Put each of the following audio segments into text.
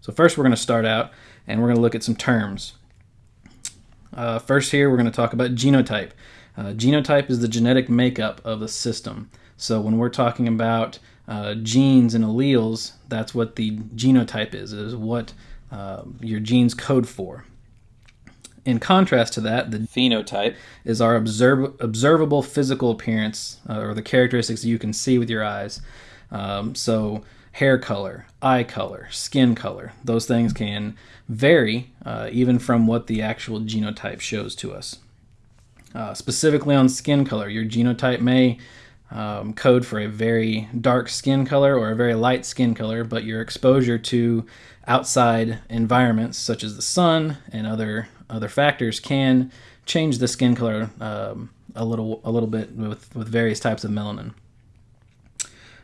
So first we're going to start out and we're going to look at some terms. Uh, first here we're going to talk about genotype. Uh, genotype is the genetic makeup of a system. So when we're talking about uh, genes and alleles, that's what the genotype is, is what uh, your genes code for. In contrast to that, the phenotype is our observ observable physical appearance uh, or the characteristics you can see with your eyes. Um, so hair color, eye color, skin color, those things can vary uh, even from what the actual genotype shows to us. Uh, specifically on skin color, your genotype may um, code for a very dark skin color or a very light skin color, but your exposure to outside environments such as the sun and other other factors can change the skin color um, a little a little bit with, with various types of melanin.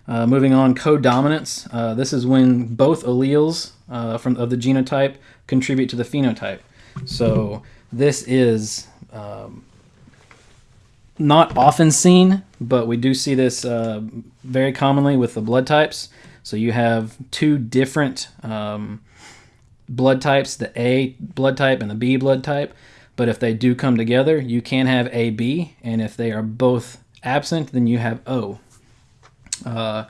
Uh, moving on, codominance. Uh, this is when both alleles uh, from of the genotype contribute to the phenotype. So this is um, not often seen, but we do see this uh, very commonly with the blood types. So you have two different um, blood types, the A blood type and the B blood type. But if they do come together, you can have AB, and if they are both absent, then you have O. Uh,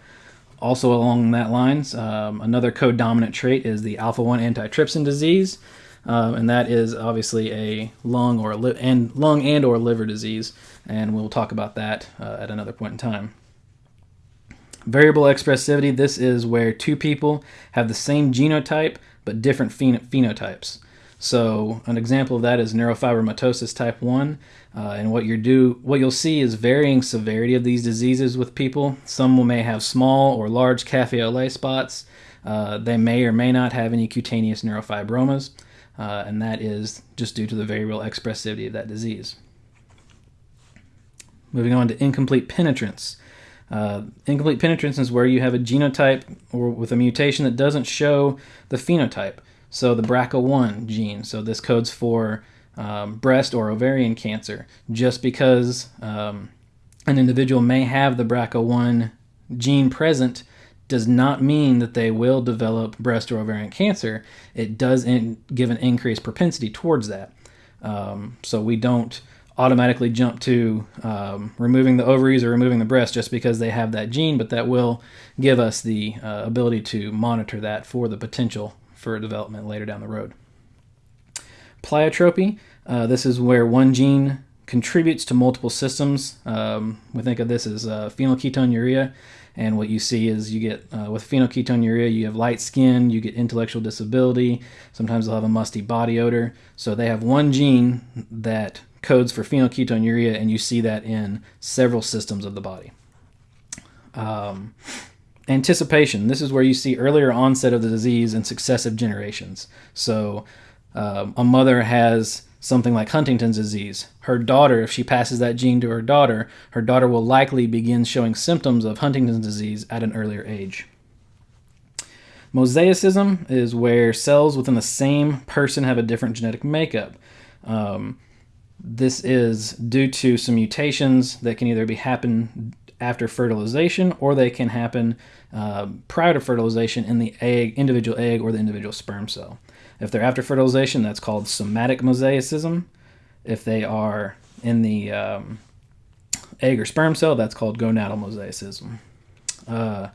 also along that lines, um, another codominant trait is the alpha-1 antitrypsin disease, um, and that is obviously a lung or li- and lung and or liver disease, and we'll talk about that uh, at another point in time. Variable expressivity, this is where two people have the same genotype but different phen- phenotypes. So an example of that is neurofibromatosis type 1. Uh, and what you do, what you'll see is varying severity of these diseases with people. Some may have small or large cafe au lait spots. Uh, they may or may not have any cutaneous neurofibromas, uh, and that is just due to the variable expressivity of that disease. Moving on to incomplete penetrance. Uh, incomplete penetrance is where you have a genotype or with a mutation that doesn't show the phenotype. So the BRCA1 gene. So this codes for um, breast or ovarian cancer. Just because um, an individual may have the BRCA1 gene present does not mean that they will develop breast or ovarian cancer. It does in, give an increased propensity towards that. Um, so we don't automatically jump to um, removing the ovaries or removing the breast just because they have that gene, but that will give us the uh, ability to monitor that for the potential for development later down the road. Pleiotropy, uh, this is where one gene contributes to multiple systems. Um, we think of this as uh, phenylketonuria, and what you see is you get uh, with phenylketonuria, you have light skin, you get intellectual disability. Sometimes they'll have a musty body odor. So they have one gene that codes for phenylketonuria, and you see that in several systems of the body. Um, anticipation. This is where you see earlier onset of the disease in successive generations. So um, a mother has something like Huntington's disease. Her daughter, if she passes that gene to her daughter, her daughter will likely begin showing symptoms of Huntington's disease at an earlier age. Mosaicism is where cells within the same person have a different genetic makeup. Um, this is due to some mutations that can either be happen after fertilization or they can happen uh, prior to fertilization in the egg, individual egg or the individual sperm cell. If they're after fertilization, that's called somatic mosaicism. If they are in the um, egg or sperm cell, that's called gonadal mosaicism. Uh,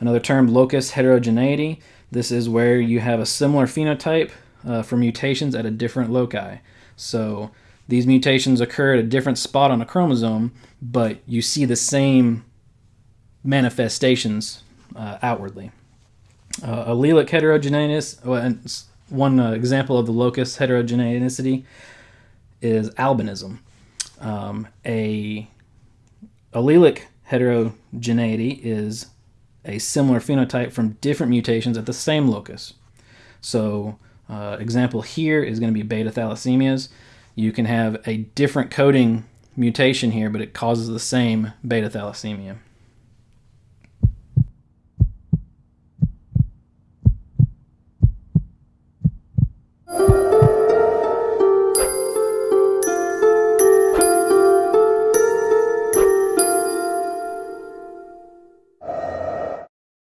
another term, locus heterogeneity. This is where you have a similar phenotype uh, for mutations at a different loci. So these mutations occur at a different spot on a chromosome, but you see the same manifestations uh, outwardly. Uh, allelic heterogeneous, one uh, example of the locus heterogeneity is albinism. Um, a allelic heterogeneity is a similar phenotype from different mutations at the same locus. So, uh, example here is going to be beta thalassemias you can have a different coding mutation here, but it causes the same beta thalassemia.